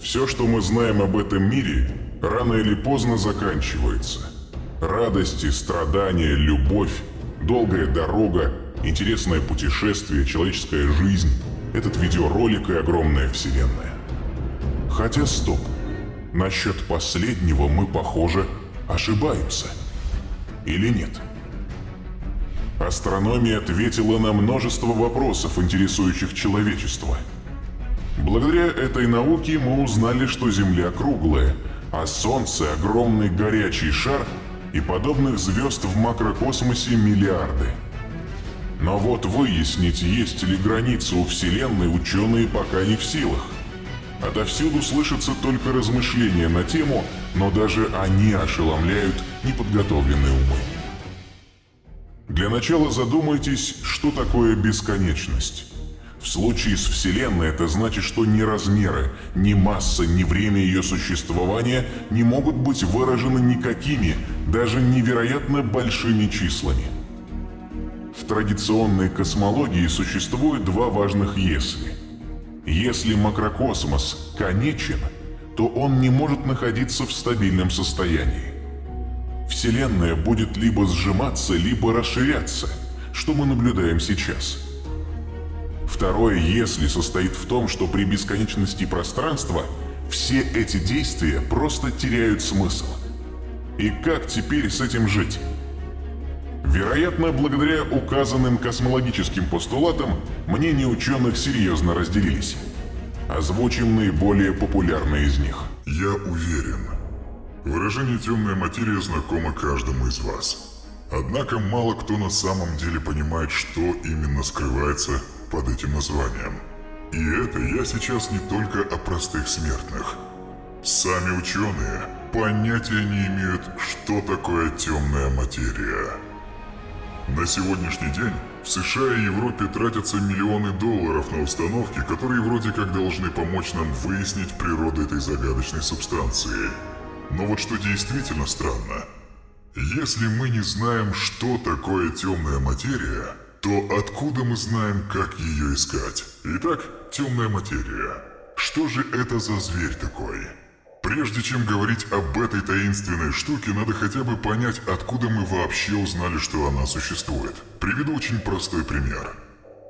Все, что мы знаем об этом мире, рано или поздно заканчивается. Радости, страдания, любовь, долгая дорога, интересное путешествие, человеческая жизнь, этот видеоролик и огромная вселенная. Хотя стоп, насчет последнего мы, похоже, ошибаемся. Или нет? Астрономия ответила на множество вопросов, интересующих человечество – Благодаря этой науке мы узнали, что Земля круглая, а Солнце — огромный горячий шар, и подобных звезд в макрокосмосе миллиарды. Но вот выяснить, есть ли границы у Вселенной, ученые пока не в силах. Отовсюду слышатся только размышления на тему, но даже они ошеломляют неподготовленные умы. Для начала задумайтесь, что такое бесконечность. В случае с Вселенной это значит, что ни размеры, ни масса, ни время ее существования не могут быть выражены никакими, даже невероятно большими числами. В традиционной космологии существует два важных «если». Если макрокосмос конечен, то он не может находиться в стабильном состоянии. Вселенная будет либо сжиматься, либо расширяться, что мы наблюдаем сейчас – Второе «если» состоит в том, что при бесконечности пространства все эти действия просто теряют смысл. И как теперь с этим жить? Вероятно, благодаря указанным космологическим постулатам, мнения ученых серьезно разделились. Озвучим наиболее популярные из них. Я уверен. Выражение «темная материя» знакомо каждому из вас. Однако мало кто на самом деле понимает, что именно скрывается под этим названием. И это я сейчас не только о простых смертных. Сами ученые понятия не имеют, что такое темная материя. На сегодняшний день в США и Европе тратятся миллионы долларов на установки, которые вроде как должны помочь нам выяснить природу этой загадочной субстанции. Но вот что действительно странно. Если мы не знаем, что такое темная материя, то откуда мы знаем, как ее искать? Итак, темная материя. Что же это за зверь такой? Прежде чем говорить об этой таинственной штуке, надо хотя бы понять, откуда мы вообще узнали, что она существует. Приведу очень простой пример.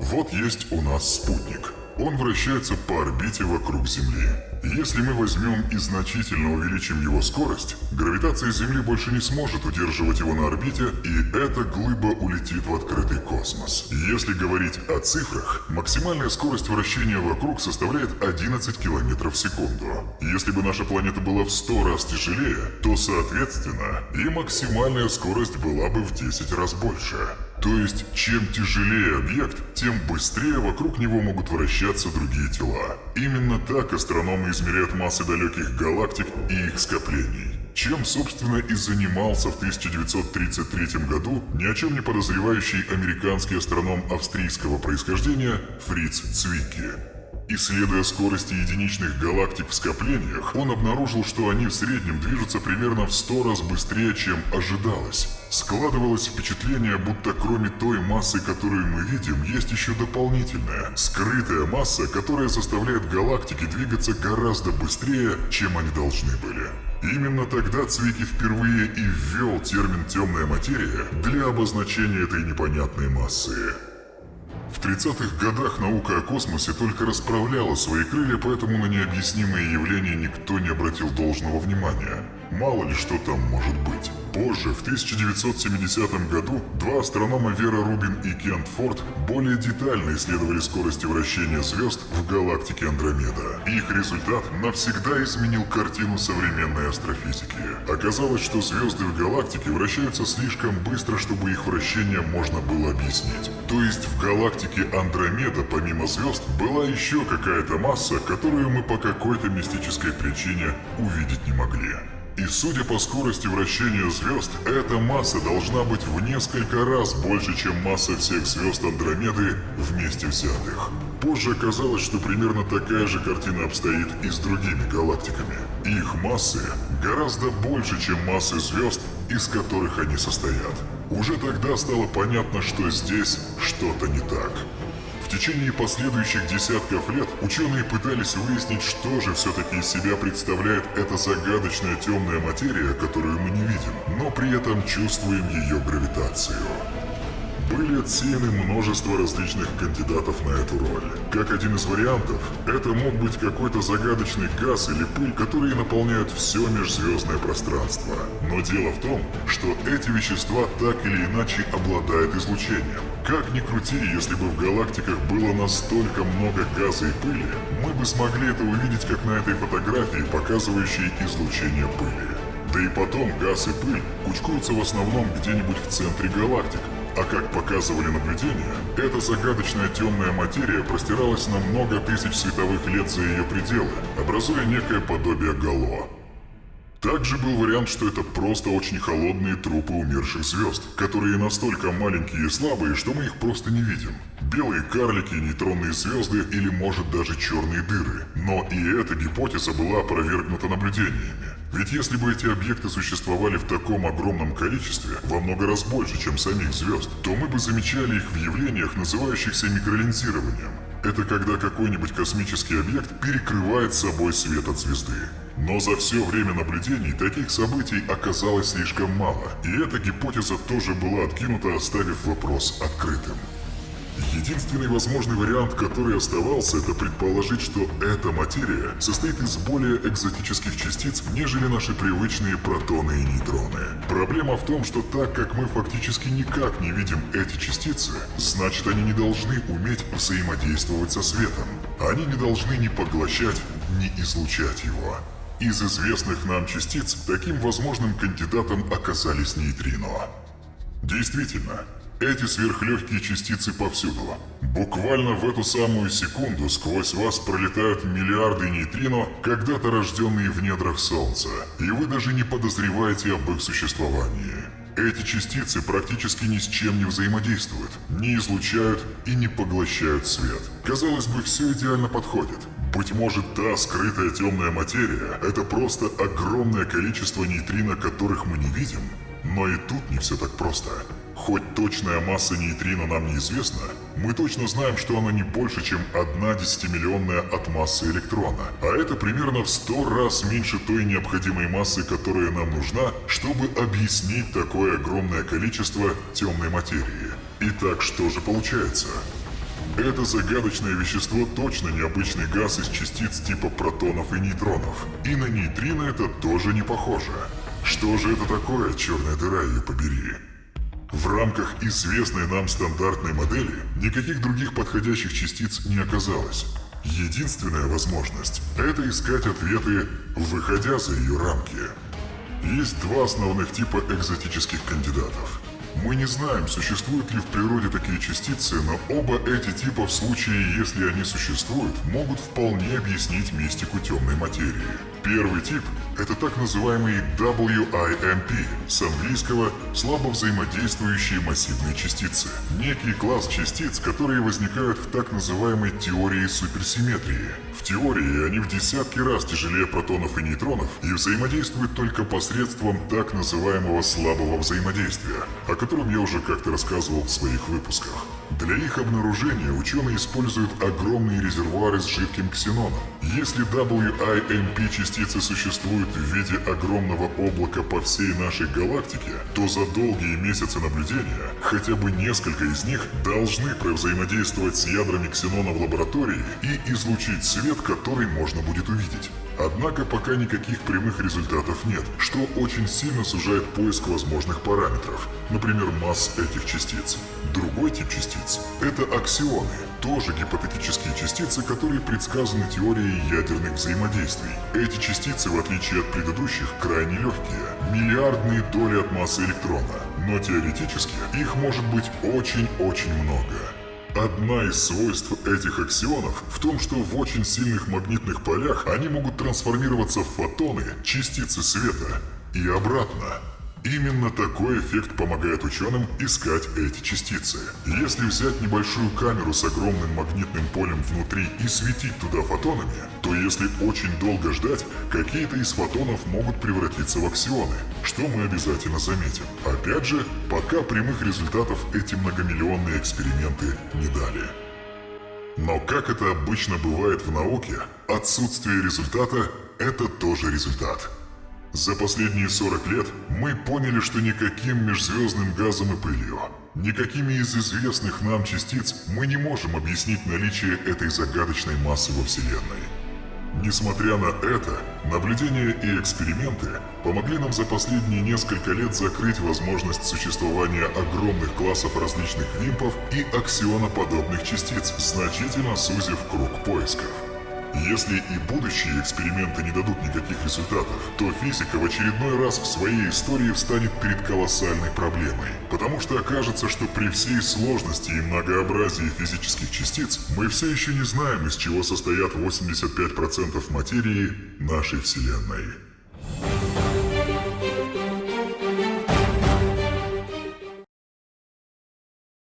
Вот есть у нас спутник – он вращается по орбите вокруг Земли. Если мы возьмем и значительно увеличим его скорость, гравитация Земли больше не сможет удерживать его на орбите, и эта глыба улетит в открытый космос. Если говорить о цифрах, максимальная скорость вращения вокруг составляет 11 км в секунду. Если бы наша планета была в 100 раз тяжелее, то соответственно и максимальная скорость была бы в 10 раз больше. То есть, чем тяжелее объект, тем быстрее вокруг него могут вращаться другие тела. Именно так астрономы измеряют массы далеких галактик и их скоплений. Чем, собственно, и занимался в 1933 году ни о чем не подозревающий американский астроном австрийского происхождения Фриц Цвикки. Исследуя скорости единичных галактик в скоплениях, он обнаружил, что они в среднем движутся примерно в 100 раз быстрее, чем ожидалось. Складывалось впечатление, будто кроме той массы, которую мы видим, есть еще дополнительная, скрытая масса, которая заставляет галактики двигаться гораздо быстрее, чем они должны были. Именно тогда Цвики впервые и ввел термин «темная материя» для обозначения этой непонятной массы. В 30-х годах наука о космосе только расправляла свои крылья, поэтому на необъяснимые явления никто не обратил должного внимания. Мало ли что там может быть. Позже, в 1970 году, два астронома Вера Рубин и Кент Форд более детально исследовали скорости вращения звезд в галактике Андромеда. Их результат навсегда изменил картину современной астрофизики. Оказалось, что звезды в галактике вращаются слишком быстро, чтобы их вращение можно было объяснить. То есть в галактике Андромеда, помимо звезд, была еще какая-то масса, которую мы по какой-то мистической причине увидеть не могли. И судя по скорости вращения звезд, эта масса должна быть в несколько раз больше, чем масса всех звезд Андромеды вместе взятых. Позже оказалось, что примерно такая же картина обстоит и с другими галактиками. Их массы гораздо больше, чем массы звезд, из которых они состоят. уже тогда стало понятно, что здесь что-то не так. В течение последующих десятков лет ученые пытались выяснить, что же все-таки из себя представляет эта загадочная темная материя, которую мы не видим, но при этом чувствуем ее гравитацию. Были отсеяны множество различных кандидатов на эту роль. Как один из вариантов, это мог быть какой-то загадочный газ или пыль, которые наполняют все межзвездное пространство. Но дело в том, что эти вещества так или иначе обладают излучением. Как ни крути, если бы в галактиках было настолько много газа и пыли, мы бы смогли это увидеть как на этой фотографии, показывающей излучение пыли. Да и потом газ и пыль кучкуются в основном где-нибудь в центре галактик, а как показывали наблюдения, эта загадочная темная материя простиралась на много тысяч световых лет за ее пределы, образуя некое подобие гало. Также был вариант, что это просто очень холодные трупы умерших звезд, которые настолько маленькие и слабые, что мы их просто не видим. Белые карлики, нейтронные звезды или может даже черные дыры. Но и эта гипотеза была опровергнута наблюдениями. Ведь если бы эти объекты существовали в таком огромном количестве, во много раз больше, чем самих звезд, то мы бы замечали их в явлениях, называющихся микролинзированием. Это когда какой-нибудь космический объект перекрывает собой свет от звезды. Но за все время наблюдений таких событий оказалось слишком мало, и эта гипотеза тоже была откинута, оставив вопрос открытым. Единственный возможный вариант, который оставался, это предположить, что эта материя состоит из более экзотических частиц, нежели наши привычные протоны и нейтроны. Проблема в том, что так как мы фактически никак не видим эти частицы, значит они не должны уметь взаимодействовать со светом. Они не должны ни поглощать, ни излучать его. Из известных нам частиц таким возможным кандидатом оказались нейтрино. Действительно, эти сверхлегкие частицы повсюду. Буквально в эту самую секунду сквозь вас пролетают миллиарды нейтрино, когда-то рожденные в недрах Солнца, и вы даже не подозреваете об их существовании. Эти частицы практически ни с чем не взаимодействуют, не излучают и не поглощают свет. Казалось бы, все идеально подходит. Быть может, та скрытая темная материя – это просто огромное количество нейтрино, которых мы не видим? Но и тут не все так просто. Хоть точная масса нейтрино нам неизвестна, мы точно знаем, что она не больше, чем одна десятимиллионная от массы электрона. А это примерно в сто раз меньше той необходимой массы, которая нам нужна, чтобы объяснить такое огромное количество темной материи. Итак, что же получается? Это загадочное вещество точно необычный газ из частиц типа протонов и нейтронов. И на нейтрино это тоже не похоже. Что же это такое, черная дыра ее побери? В рамках известной нам стандартной модели никаких других подходящих частиц не оказалось. Единственная возможность – это искать ответы, выходя за ее рамки. Есть два основных типа экзотических кандидатов – мы не знаем, существуют ли в природе такие частицы, но оба эти типа в случае, если они существуют, могут вполне объяснить мистику темной материи. Первый тип – это так называемый WIMP, с английского «слабо взаимодействующие массивные частицы». Некий класс частиц, которые возникают в так называемой теории суперсимметрии. В теории они в десятки раз тяжелее протонов и нейтронов и взаимодействуют только посредством так называемого слабого взаимодействия, о котором я уже как-то рассказывал в своих выпусках. Для их обнаружения ученые используют огромные резервуары с жидким ксеноном. Если WIMP частицы существуют в виде огромного облака по всей нашей галактике, то за долгие месяцы наблюдения хотя бы несколько из них должны взаимодействовать с ядрами ксенона в лаборатории и излучить свет, который можно будет увидеть. Однако пока никаких прямых результатов нет, что очень сильно сужает поиск возможных параметров, например, масс этих частиц. Другой тип частиц – это аксионы, тоже гипотетические частицы, которые предсказаны теорией ядерных взаимодействий. Эти частицы, в отличие от предыдущих, крайне легкие, миллиардные доли от массы электрона, но теоретически их может быть очень-очень много. Одна из свойств этих аксионов в том, что в очень сильных магнитных полях они могут трансформироваться в фотоны, частицы света, и обратно. Именно такой эффект помогает ученым искать эти частицы. Если взять небольшую камеру с огромным магнитным полем внутри и светить туда фотонами, то если очень долго ждать, какие-то из фотонов могут превратиться в аксионы, что мы обязательно заметим. Опять же, пока прямых результатов эти многомиллионные эксперименты не дали. Но как это обычно бывает в науке, отсутствие результата – это тоже результат. За последние 40 лет мы поняли, что никаким межзвездным газом и пылью, никакими из известных нам частиц мы не можем объяснить наличие этой загадочной массы во Вселенной. Несмотря на это, наблюдения и эксперименты помогли нам за последние несколько лет закрыть возможность существования огромных классов различных вимпов и аксионоподобных частиц, значительно сузив круг поисков. Если и будущие эксперименты не дадут никаких результатов, то физика в очередной раз в своей истории встанет перед колоссальной проблемой. Потому что окажется, что при всей сложности и многообразии физических частиц, мы все еще не знаем, из чего состоят 85% материи нашей Вселенной.